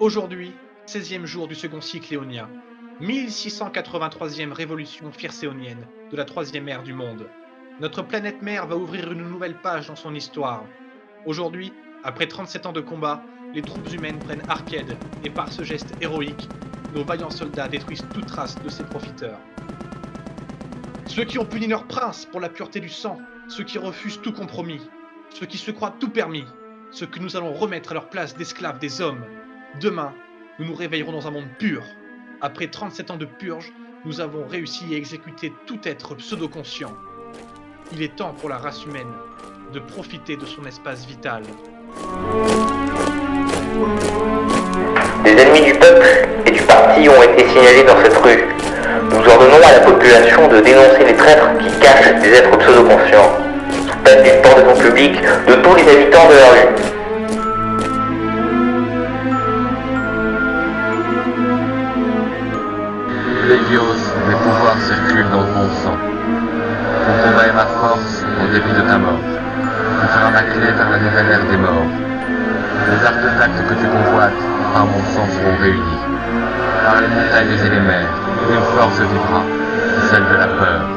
Aujourd'hui, 16e jour du second cycle éonien, 1683e révolution phyrséonienne de la troisième ère du monde. Notre planète mère va ouvrir une nouvelle page dans son histoire. Aujourd'hui, après 37 ans de combat, les troupes humaines prennent Arcade et par ce geste héroïque, nos vaillants soldats détruisent toute trace de ces profiteurs. Ceux qui ont puni leur prince pour la pureté du sang, ceux qui refusent tout compromis, ceux qui se croient tout permis, ceux que nous allons remettre à leur place d'esclaves des hommes. Demain, nous nous réveillerons dans un monde pur. Après 37 ans de purge, nous avons réussi à exécuter tout être pseudo-conscient. Il est temps pour la race humaine de profiter de son espace vital. Des ennemis du peuple et du parti ont été signalés dans cette rue. Nous ordonnons à la population de dénoncer les traîtres qui cachent des êtres pseudo-conscients, sous peine d'une pendaison publique de tous les habitants de la rue. Des morts. Les artefacts que tu convoites par mon sang seront réunis. Par les montagnes et les mers, une force vivra, celle de la peur.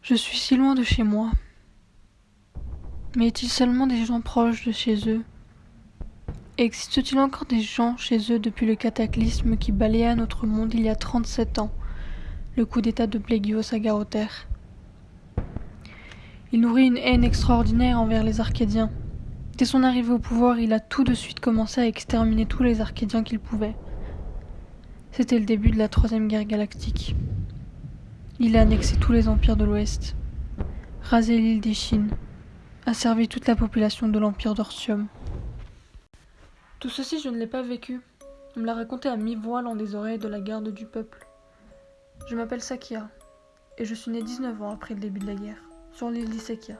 Je suis si loin de chez moi. Mais est-il seulement des gens proches de chez eux? Existe-t-il encore des gens chez eux depuis le cataclysme qui balaya notre monde il y a 37 ans, le coup d'état de Plégios à Il nourrit une haine extraordinaire envers les Arcadiens. Dès son arrivée au pouvoir, il a tout de suite commencé à exterminer tous les Arcadiens qu'il pouvait. C'était le début de la Troisième Guerre galactique. Il a annexé tous les empires de l'Ouest, rasé l'île des Chines, servi toute la population de l'Empire d'Ortium. Tout ceci, je ne l'ai pas vécu. On me l'a raconté à mi-voix dans des oreilles de la garde du peuple. Je m'appelle Sakia, et je suis né 19 ans après le début de la guerre, sur l'île d'Isekia.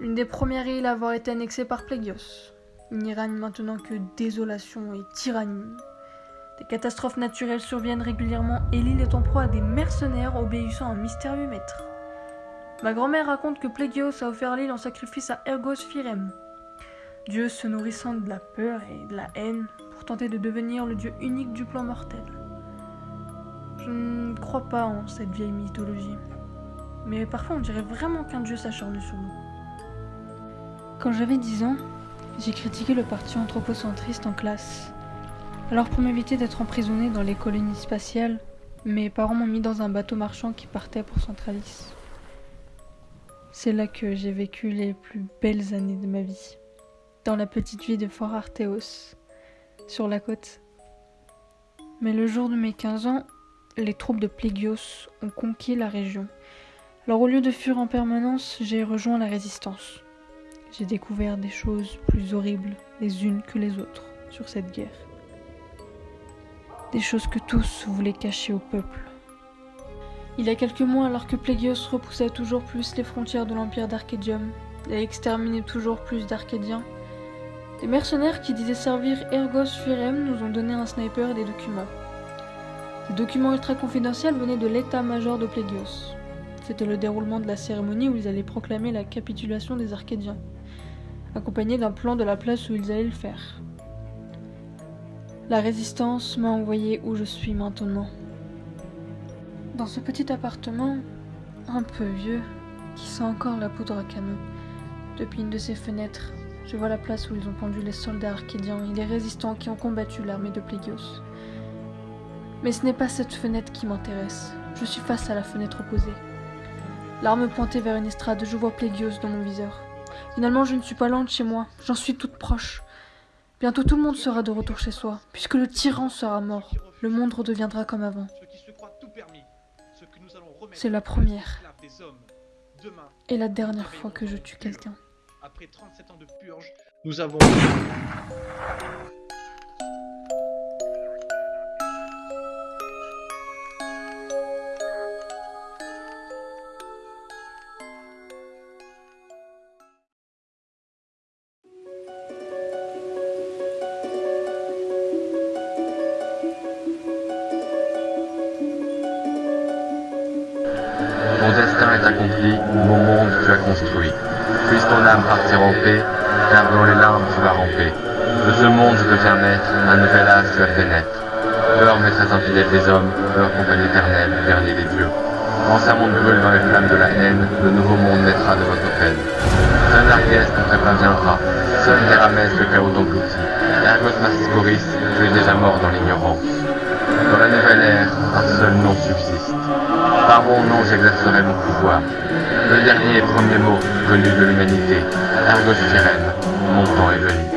Une des premières îles à avoir été annexée par Plégios. Il n'y règne maintenant que désolation et tyrannie. Des catastrophes naturelles surviennent régulièrement et l'île est en proie à des mercenaires obéissant à un mystérieux maître. Ma grand-mère raconte que Plégios a offert l'île en sacrifice à Ergos Firem, dieu se nourrissant de la peur et de la haine pour tenter de devenir le dieu unique du plan mortel. Je ne crois pas en cette vieille mythologie, mais parfois on dirait vraiment qu'un dieu s'acharne sur nous. Quand j'avais 10 ans, j'ai critiqué le parti anthropocentriste en classe. Alors pour m'éviter d'être emprisonné dans les colonies spatiales, mes parents m'ont mis dans un bateau marchand qui partait pour Centralis. C'est là que j'ai vécu les plus belles années de ma vie. Dans la petite ville de Fort Arthéos, sur la côte. Mais le jour de mes 15 ans, les troupes de Plégios ont conquis la région. Alors au lieu de fuir en permanence, j'ai rejoint la résistance. J'ai découvert des choses plus horribles les unes que les autres sur cette guerre. Des choses que tous voulaient cacher au peuple. Il y a quelques mois, alors que Plégios repoussait toujours plus les frontières de l'Empire d'Arcadium et exterminait toujours plus d'Arcadiens, des mercenaires qui disaient servir Ergos Firem nous ont donné un sniper et des documents. Ces documents ultra confidentiels venaient de l'état-major de Plégios. C'était le déroulement de la cérémonie où ils allaient proclamer la capitulation des Arcadiens, accompagné d'un plan de la place où ils allaient le faire. La résistance m'a envoyé où je suis maintenant. Dans ce petit appartement, un peu vieux, qui sent encore la poudre à canon, depuis une de ses fenêtres, je vois la place où ils ont pendu les soldats arcadiens et les résistants qui ont combattu l'armée de Plégios. Mais ce n'est pas cette fenêtre qui m'intéresse. Je suis face à la fenêtre opposée. L'arme pointée vers une estrade, je vois Plégios dans mon viseur. Finalement, je ne suis pas loin chez moi, j'en suis toute proche. Bientôt tout le monde sera de retour chez soi, puisque le tyran sera mort. Le monde redeviendra comme avant. C'est la première et la dernière fois que je tue quelqu'un. Après 37 ans de purge, nous avons... construit. Puisse ton âme partir en paix, car dans les larmes tu vas ramper. De ce monde je deviens maître, un nouvel âge tu as fait naître. Heure maîtresse infidèle des hommes, heure compagnie éternelle, dernier des dieux. L'ancien monde brûle dans les flammes de la haine, le nouveau monde naîtra de votre peine. Seul Argès ne préviendra, seul Néramès le chaos t'engloutit. Ergos Mascoris, tu es déjà mort dans l'ignorance. Par mon nom j'exercerai mon pouvoir. Le dernier et premier mot connu de l'humanité, Ergos Sirène, mon temps est venu.